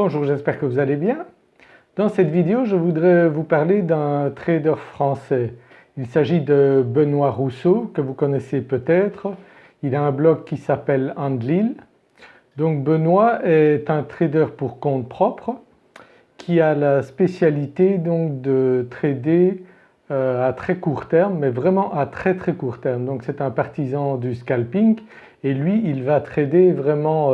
Bonjour, j'espère que vous allez bien. Dans cette vidéo je voudrais vous parler d'un trader français. Il s'agit de Benoît Rousseau que vous connaissez peut-être. Il a un blog qui s'appelle Andlil. Donc Benoît est un trader pour compte propre qui a la spécialité donc de trader euh, à très court terme mais vraiment à très très court terme. Donc c'est un partisan du scalping et lui il va trader vraiment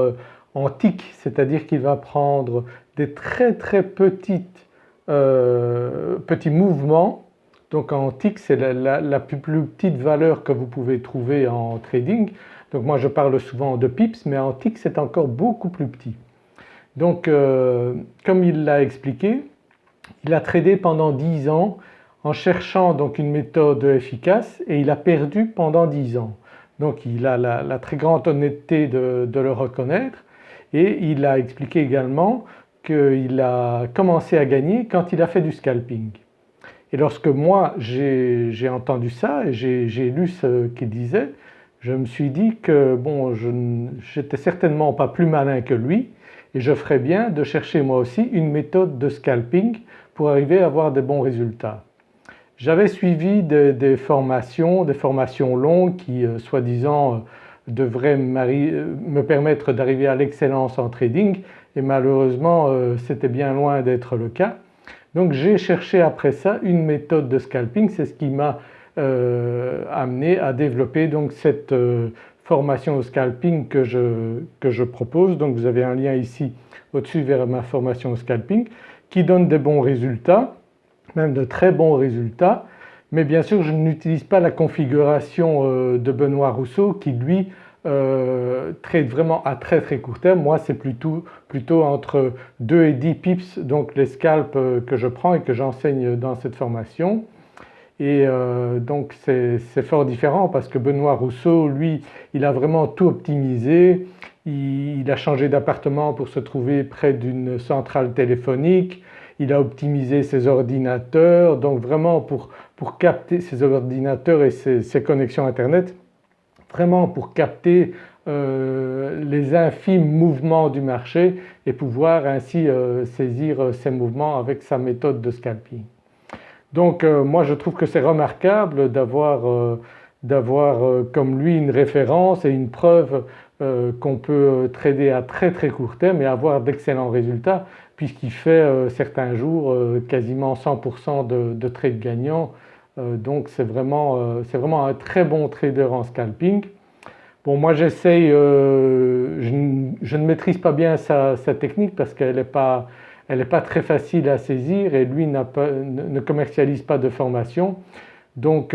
tick, c'est-à-dire qu'il va prendre des très très petites, euh, petits mouvements. Donc en tick c'est la, plus, petite valeur que vous pouvez trouver en trading. Donc moi je parle souvent de pips mais en tick c'est encore beaucoup plus petit. Donc euh, comme il l'a expliqué, il a tradé pendant 10 ans en cherchant donc une méthode efficace et il a perdu pendant 10 ans. Donc il a la, très grande honnêteté de, le reconnaître et il a expliqué également qu'il a commencé à gagner quand il a fait du scalping. Et lorsque moi j'ai entendu ça et j'ai lu ce qu'il disait, je me suis dit que bon je n'étais certainement pas plus malin que lui et je ferais bien de chercher moi aussi une méthode de scalping pour arriver à avoir des bons résultats. J'avais suivi des, formations, des formations longues qui euh, soi-disant euh, devraient euh, me permettre d'arriver à l'excellence en trading et malheureusement c'était bien loin d'être le cas. Donc j'ai cherché après ça une méthode de scalping, c'est ce qui m'a amené à développer donc cette formation au scalping que je, que je propose. Donc vous avez un lien ici au-dessus vers ma formation au scalping qui donne des bons résultats même de très bons résultats mais bien sûr je n'utilise pas la configuration euh, de Benoît Rousseau qui lui euh, trade vraiment à très très court terme. Moi c'est plutôt, plutôt entre 2 et 10 pips donc les scalps euh, que je prends et que j'enseigne dans cette formation. Et donc c'est fort différent parce que Benoît Rousseau lui il a vraiment tout optimisé, il a changé d'appartement pour se trouver près d'une centrale téléphonique, il a optimisé ses ordinateurs donc vraiment pour, pour capter ses ordinateurs et ses, connexions internet vraiment pour capter euh, les infimes mouvements du marché et pouvoir ainsi euh, saisir euh, ces mouvements avec sa méthode de scalping. Donc moi je trouve que c'est remarquable d'avoir comme lui une référence et une preuve qu'on peut trader à très très court terme et avoir d'excellents résultats puisqu'il fait euh, certains jours euh, quasiment 100% de, de trades gagnants euh, donc c'est vraiment, vraiment, un très bon trader en scalping. Bon moi j'essaye, je, ne maîtrise pas bien sa, technique parce qu'elle n'est pas, pas, très facile à saisir et lui pas, ne commercialise pas de formation. Donc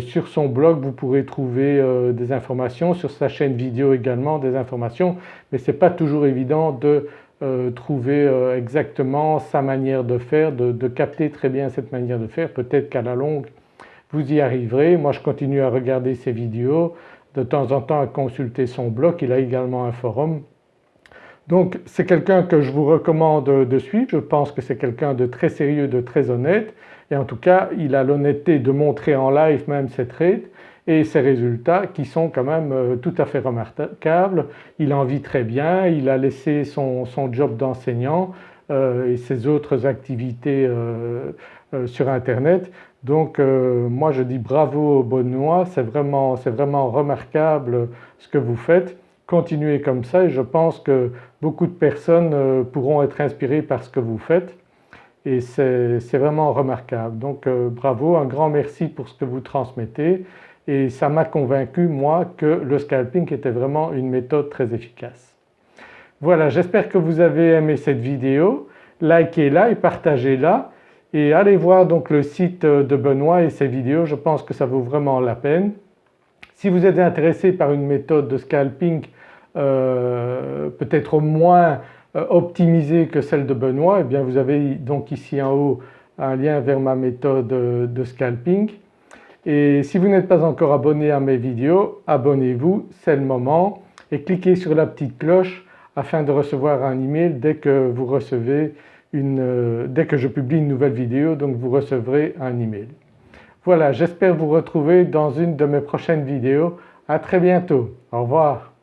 sur son blog vous pourrez trouver des informations, sur sa chaîne vidéo également des informations mais ce n'est pas toujours évident de euh, trouver euh, exactement sa manière de faire, de, capter très bien cette manière de faire. Peut-être qu'à la longue vous y arriverez. Moi je continue à regarder ses vidéos, de temps en temps à consulter son blog, il a également un forum. Donc c'est quelqu'un que je vous recommande de suivre, je pense que c'est quelqu'un de très sérieux, de très honnête et en tout cas il a l'honnêteté de montrer en live même ses trades et ses résultats qui sont quand même euh, tout à fait remarquables. Il en vit très bien, il a laissé son, job d'enseignant euh, et ses autres activités euh, sur internet. Donc moi je dis bravo Benoît, c'est vraiment, vraiment remarquable ce que vous faites. Continuez comme ça et je pense que beaucoup de personnes pourront être inspirées par ce que vous faites et c'est vraiment remarquable. Donc bravo, un grand merci pour ce que vous transmettez et ça m'a convaincu moi que le scalping était vraiment une méthode très efficace. Voilà j'espère que vous avez aimé cette vidéo, likez-la et partagez-la et allez voir donc le site de Benoît et ses vidéos, je pense que ça vaut vraiment la peine. Si vous êtes intéressé par une méthode de scalping euh, peut-être moins euh, optimisée que celle de Benoît, eh bien vous avez donc ici en haut un lien vers ma méthode de scalping et si vous n'êtes pas encore abonné à mes vidéos, abonnez-vous, c'est le moment et cliquez sur la petite cloche afin de recevoir un email dès que vous recevez une, euh, dès que je publie une nouvelle vidéo donc vous recevrez un email. Voilà j'espère vous retrouver dans une de mes prochaines vidéos. À très bientôt, au revoir.